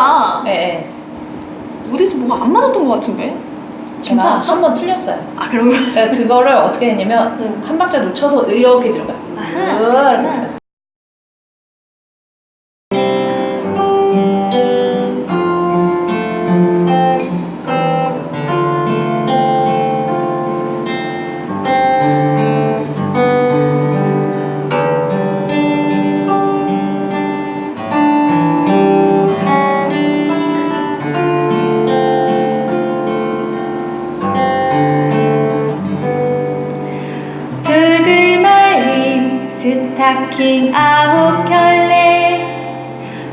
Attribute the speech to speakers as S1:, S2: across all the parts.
S1: 크기가
S2: 네,
S1: 어디서 뭐가 안 맞았던 것 같은데?
S2: 제가
S1: 괜찮았어?
S2: 한번 틀렸어요.
S1: 아 그런 거?
S2: 그러니까 그거를 어떻게 했냐면
S1: 응.
S2: 한 박자 놓쳐서 이렇게 들어갔어요. 이렇게. 들어갔어요.
S1: 스타킹 아홉 켤레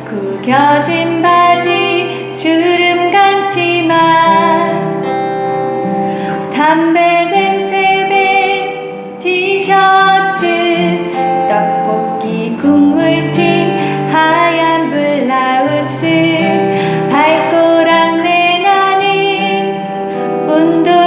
S1: 구겨진 바지 주름 감지만. 담배 냄새 밴 티셔츠 떡볶이 국물 튄 하얀 블라우스. 발꼬락 내나는 운동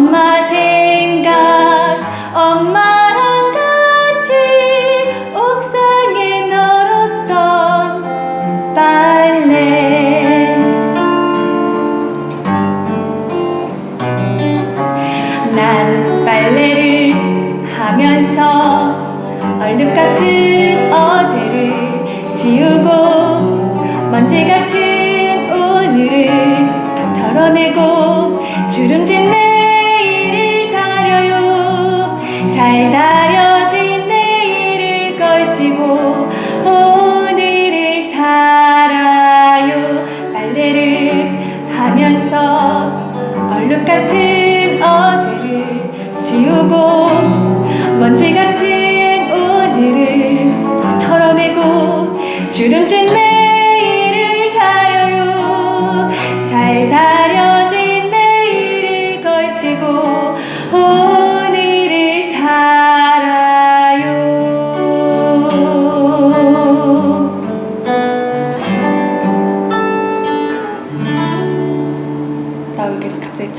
S1: 엄마 생각 엄마랑 같이 옥상에 널었던 빨래. 난 빨래를 하면서 얼룩 같은 어제를 지우고 먼지 같은 오늘을 털어내고 주름진 걸치고 오늘을 살아요. 빨래를 하면서 얼룩 같은 어제를 지우고 먼지 같은 오늘을 털어내고 주름진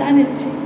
S1: 나왜 이렇게 갑자기 짠했지?